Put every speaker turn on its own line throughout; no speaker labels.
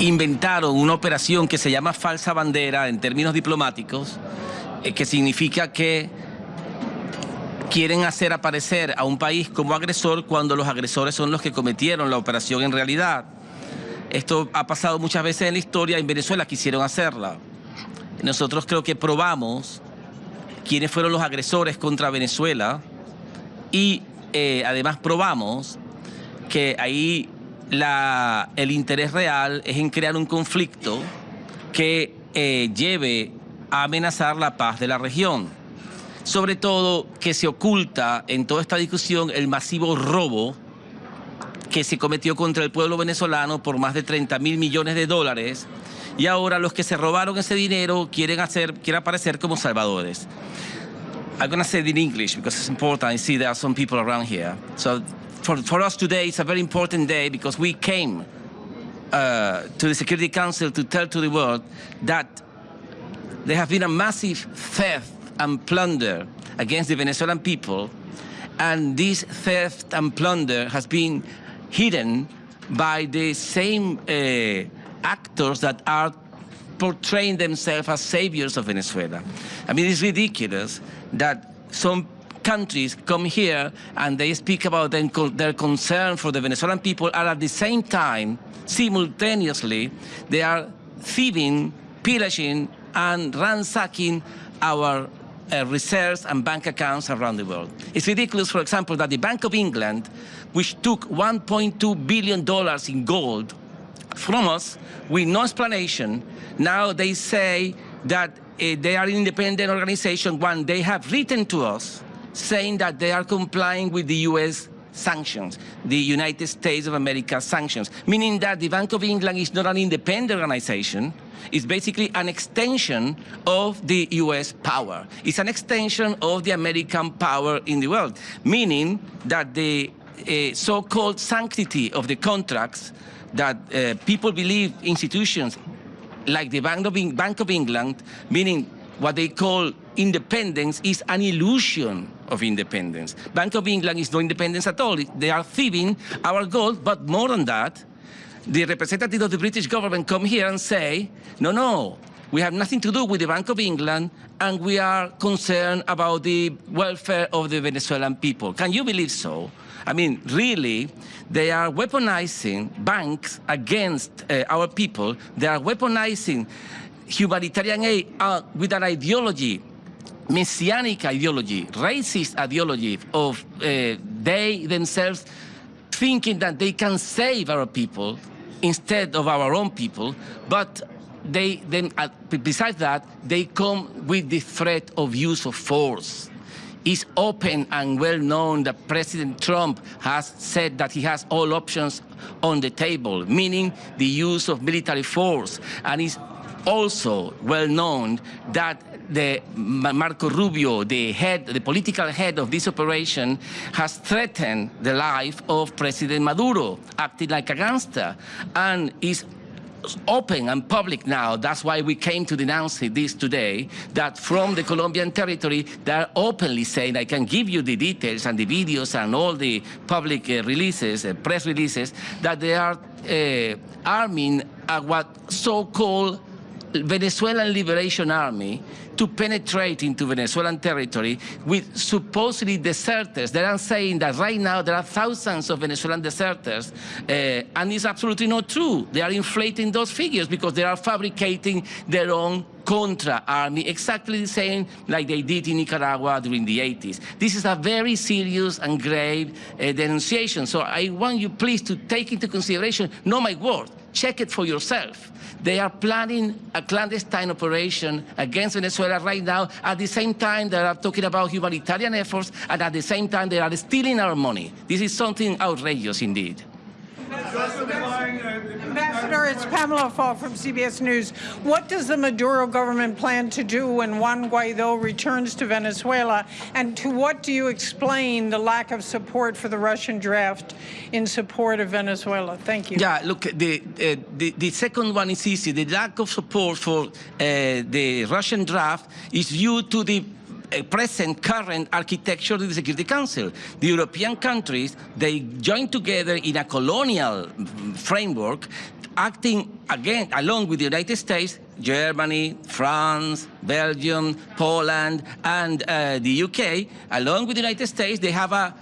inventaron una operación que se llama falsa bandera en términos diplomáticos, eh, que significa que quieren hacer aparecer a un país como agresor cuando los agresores son los que cometieron la operación en realidad. Esto ha pasado muchas veces en la historia, en Venezuela quisieron hacerla. Nosotros creo que probamos quiénes fueron los agresores contra Venezuela y eh, además probamos que ahí la, el interés real es en crear un conflicto que eh, lleve a amenazar la paz de la región. Sobre todo que se oculta en toda esta discusión el masivo robo que se cometió contra el pueblo venezolano por más de 30 mil millones de dólares y ahora los que se robaron ese dinero quieren, hacer, quieren aparecer como salvadores. I'm going to say it in English because it's important. I see there are some people around here. So for, for us today, it's a very important day because we came uh, to the Security Council to tell to the world that there have been a massive theft and plunder against the Venezuelan people, and this theft and plunder has been hidden by the same uh, actors that are portraying themselves as saviors of Venezuela. I mean, it's ridiculous that some countries come here and they speak about their concern for the Venezuelan people and at the same time, simultaneously, they are thieving, pillaging and ransacking our uh, reserves and bank accounts around the world. It's ridiculous, for example, that the Bank of England, which took $1.2 billion in gold from us with no explanation, now they say that uh, they are an independent organization when they have written to us saying that they are complying with the U.S. sanctions, the United States of America sanctions, meaning that the Bank of England is not an independent organization, it's basically an extension of the U.S. power. It's an extension of the American power in the world, meaning that the uh, so-called sanctity of the contracts that uh, people believe institutions like the Bank of, Bank of England, meaning what they call independence is an illusion of independence. Bank of England is no independence at all. They are thieving our gold, but more than that, the representative of the British government come here and say, no, no, we have nothing to do with the Bank of England, and we are concerned about the welfare of the Venezuelan people. Can you believe so? I mean, really, they are weaponizing banks against uh, our people. They are weaponizing humanitarian aid uh, with an ideology messianic ideology, racist ideology of uh, they themselves thinking that they can save our people instead of our own people, but they then, uh, besides that, they come with the threat of use of force. It's open and well known that President Trump has said that he has all options on the table, meaning the use of military force. And it's also well known that the Marco Rubio, the head, the political head of this operation, has threatened the life of President Maduro, acting like a gangster, and is open and public now. That's why we came to denounce this today, that from the Colombian territory, they're openly saying, I can give you the details and the videos and all the public uh, releases, uh, press releases, that they are uh, arming what so-called Venezuelan Liberation Army to penetrate into Venezuelan territory with supposedly deserters. They are saying that right now there are thousands of Venezuelan deserters, uh, and it's absolutely not true. They are inflating those figures because they are fabricating their own Contra army, exactly the same like they did in Nicaragua during the 80s. This is a very serious and grave uh, denunciation. So I want you please to take into consideration, not my word, check it for yourself. They are planning a clandestine operation against Venezuela right now. At the same time, they are talking about humanitarian efforts, and at the same time, they are stealing our money. This is something outrageous indeed.
Ambassador, it's Pamela Fall from CBS News. What does the Maduro government plan to do when Juan Guaido returns to Venezuela? And to what do you explain the lack of support for the Russian draft in support of Venezuela? Thank you.
Yeah, look, the, uh, the, the, second one is easy. The lack of support for uh, the Russian draft is due to the uh, present current architecture of the Security Council. The European countries, they join together in a colonial framework, acting again along with the United States, Germany, France, Belgium, Poland, and uh, the UK, along with the United States, they have a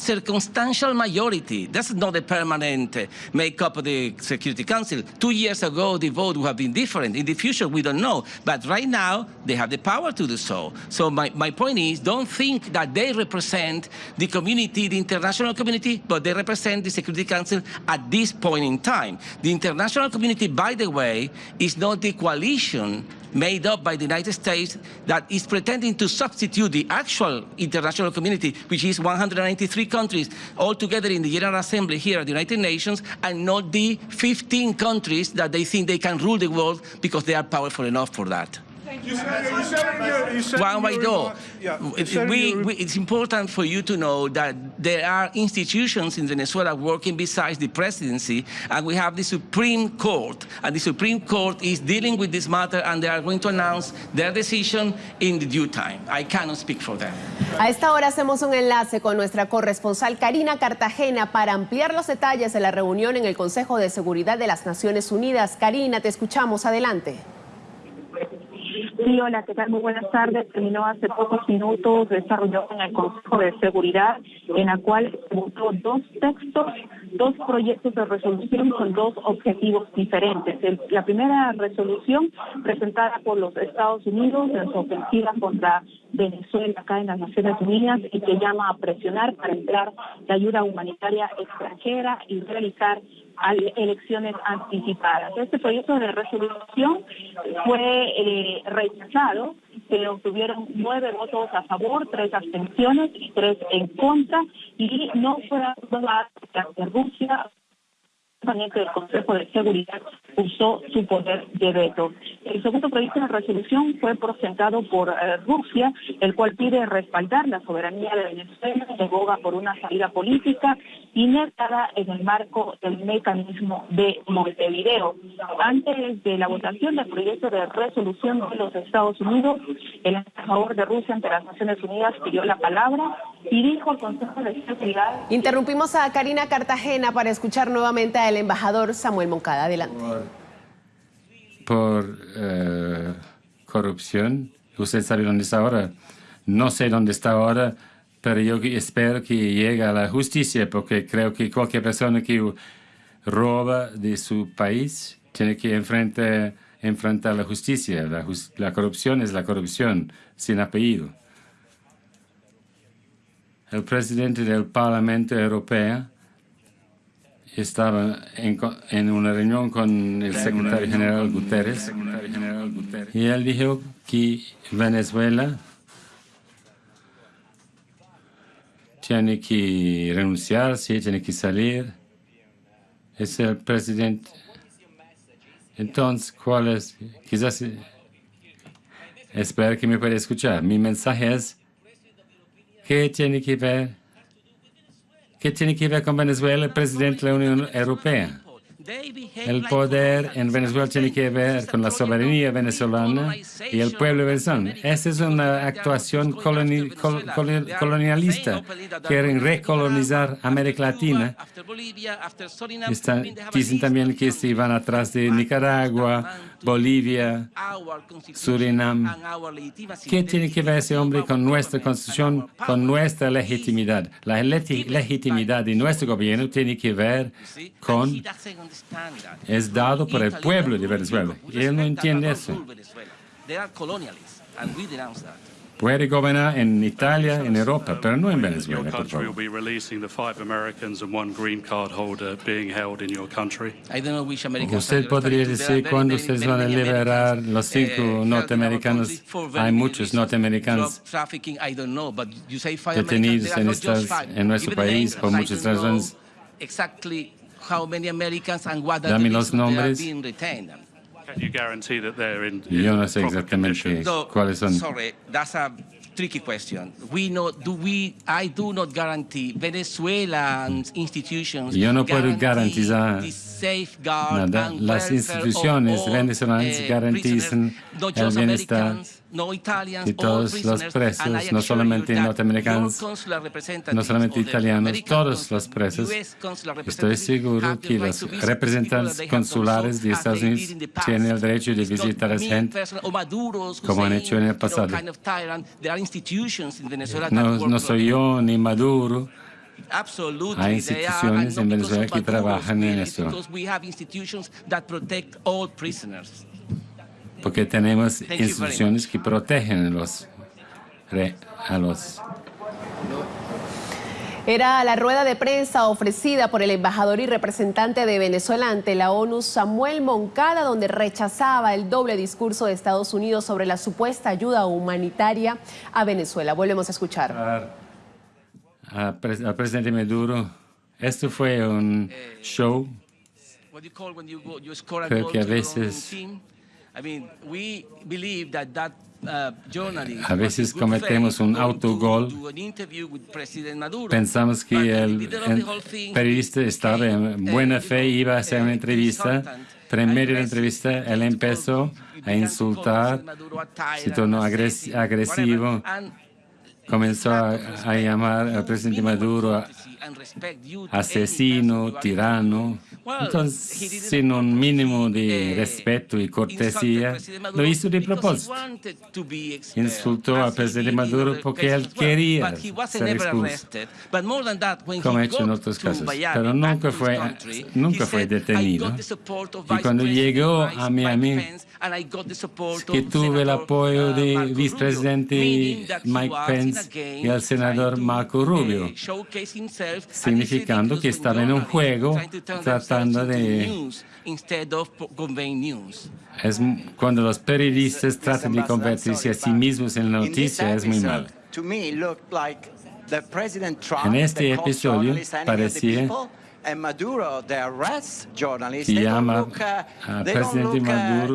circumstantial majority. That's not a permanent uh, makeup of the Security Council. Two years ago, the vote would have been different. In the future, we don't know. But right now, they have the power to do so. So my, my point is, don't think that they represent the community, the international community, but they represent the Security Council at this point in time. The international community, by the way, is not the coalition made up by the United States that is pretending to substitute the actual international community, which is 193 countries all together in the General Assembly here at the United Nations, and not the 15 countries that they think they can rule the world because they are powerful enough for that.
You your
Guaido,
remark- yeah,
we, we- it's important for you to know that there are institutions in Venezuela working besides the presidency, and we have the Supreme Court, and the Supreme Court is dealing with this matter, and they are going to announce their decision in the due time. I cannot speak for them.
A esta hora hacemos un enlace con nuestra corresponsal Karina Cartagena para ampliar los detalles de la reunión en el Consejo de Seguridad de las Naciones Unidas. Karina, te escuchamos. Adelante.
Sí, hola, ¿qué tal? Muy buenas tardes. Terminó hace pocos minutos esta reunión en el Consejo de Seguridad, en la cual se votó dos textos, dos proyectos de resolución con dos objetivos diferentes. La primera resolución presentada por los Estados Unidos en su ofensiva contra Venezuela acá en las Naciones Unidas y que llama a presionar para entrar la ayuda humanitaria extranjera y realizar al- elecciones anticipadas. Este proyecto de resolución fue eh, rechazado, pero tuvieron nueve votos a favor, tres abstenciones y tres en contra, y no fue aprobado porque Rusia del Consejo de Seguridad usó su poder de veto. El segundo proyecto de resolución fue presentado por eh, Rusia, el cual pide respaldar la soberanía de Venezuela, que aboga por una salida política inertada en el marco del mecanismo de Montevideo. Antes de la votación del proyecto de resolución de los Estados Unidos, el embajador de Rusia ante las Naciones Unidas pidió la palabra y dijo al Consejo de Seguridad
Interrumpimos a Karina Cartagena para escuchar nuevamente al embajador Samuel Moncada. Adelante.
por eh, corrupción. Usted sabe dónde está ahora. No sé dónde está ahora, pero yo espero que llegue a la justicia, porque creo que cualquier persona que roba de su país tiene que enfrentar, enfrentar la justicia. La, jus- la corrupción es la corrupción, sin apellido. El presidente del Parlamento Europeo estaba en, una reunión con el secretario general Guterres y él dijo que Venezuela tiene que renunciar, sí, tiene que salir. Es el presidente. Entonces, ¿cuál es? Quizás eh, espero que me pueda escuchar. Mi mensaje es, ¿qué tiene que ver? ¿Qué tiene que ver con Venezuela el presidente de la Unión Europea? El poder en Venezuela tiene que ver con la soberanía venezolana y el pueblo venezolano. Esa es una actuación coloni- col- col- colonialista. Quieren recolonizar América Latina. Dicen también que se van atrás de Nicaragua, Bolivia, Surinam. ¿Qué tiene que ver ese hombre con nuestra constitución, con nuestra legitimidad? La legitimidad de nuestro gobierno tiene que ver con es dado por el pueblo de Venezuela. Él no entiende eso. Puede gobernar en Italia, en Europa, pero no en Venezuela, por favor.
be releasing the five Americans and one green card holder being held in your country.
Usted podría decir cuándo ustedes van a liberar los cinco norteamericanos. Hay muchos norteamericanos detenidos en estas- en nuestro país por muchas razones. Dame los nombres.
Can you guarantee that they're in, in
Yo no sé
proper
exactamente
conditions?
So,
cuáles son.
Sorry, that's a tricky question. We know, do we, I do not guarantee Venezuelan institutions.
Yo no puedo garantizar nada. Las instituciones venezolanas
eh,
garantizan
not
el bienestar
no Italians, all
todos los presos, no solamente norteamericanos, no solamente italianos, todos los presos, estoy seguro que los representantes consulares de Estados Unidos tienen el derecho de visitar a gente como han hecho en el pasado. No, no soy yo ni Maduro,
Absolutely.
Hay instituciones en Venezuela que trabajan en eso.
it's Because we have institutions that protect all prisoners.
porque tenemos instituciones que protegen a los, re- a los
Era la rueda de prensa ofrecida por el embajador y representante de Venezuela ante la ONU, Samuel Moncada, donde rechazaba el doble discurso de Estados Unidos sobre la supuesta ayuda humanitaria a Venezuela. Volvemos a escuchar.
a pres- al presidente Maduro. Esto fue un show. Creo
goal
que a veces-
team? I mean, we believe that that uh,
A veces cometemos un autogol. Pensamos que el, periodista estaba en
became,
buena
uh,
fe iba a hacer una
uh,
entrevista, pero en medio de la entrevista él empezó a insultar, se tornó agresivo, comenzó a, llamar al presidente Maduro asesino, tirano. Entonces, sin un mínimo de respeto y cortesía, lo hizo de propósito. Insultó al presidente Maduro porque él quería ser expulso, como ha hecho en otros casos. Pero nunca fue, nunca fue detenido. Y cuando llegó a Miami, que tuve el apoyo del vicepresidente Mike Pence y al senador Marco Rubio, significando que estaba en un juego tratando de... Es, cuando los periodistas tratan de convertirse a sí mismos en la noticia es muy malo.
En
este episodio parecía llama al presidente Maduro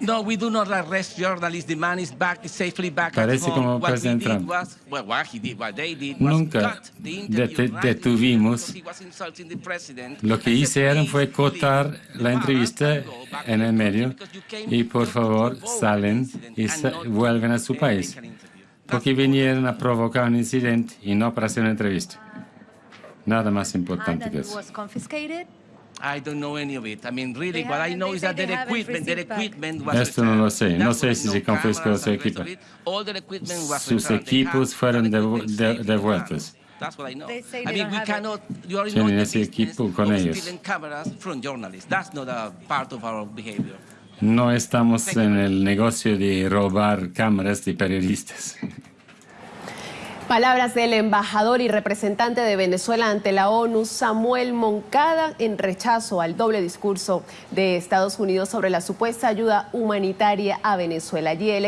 No, we do not arrest journalists. The man is back, safely back
Parece
at home.
como
what we
President
did
Trump.
was, well, what he did, what they did was
Nunca detuvimos. Lo que hicieron
"Please,
fue cortar la entrevista en el
the
medio
country because you came
y por favor salen y sa- vuelven a su
to
país. Porque vinieron a provocar un incidente y no para hacer una entrevista. Nada más importante que eso.
was confiscated.
I don't know any of it. I mean, really,
They
what I
haven't-
know
they
is
say
that
they
their
haven't
equipment, their
received back.
equipment was
Esto no lo sé. No
That's
sé si se confiscó su equipo. Sus equipos fueron devueltos.
That's what I know.
They say
I
they
mean, we
it.
cannot, you are not
ese equipo con ellos.
stealing cameras from journalists. That's not a part of our behavior.
No estamos en el negocio de robar cámaras de periodistas.
Palabras del embajador y representante de Venezuela ante la ONU, Samuel Moncada, en rechazo al doble discurso de Estados Unidos sobre la supuesta ayuda humanitaria a Venezuela. Allí el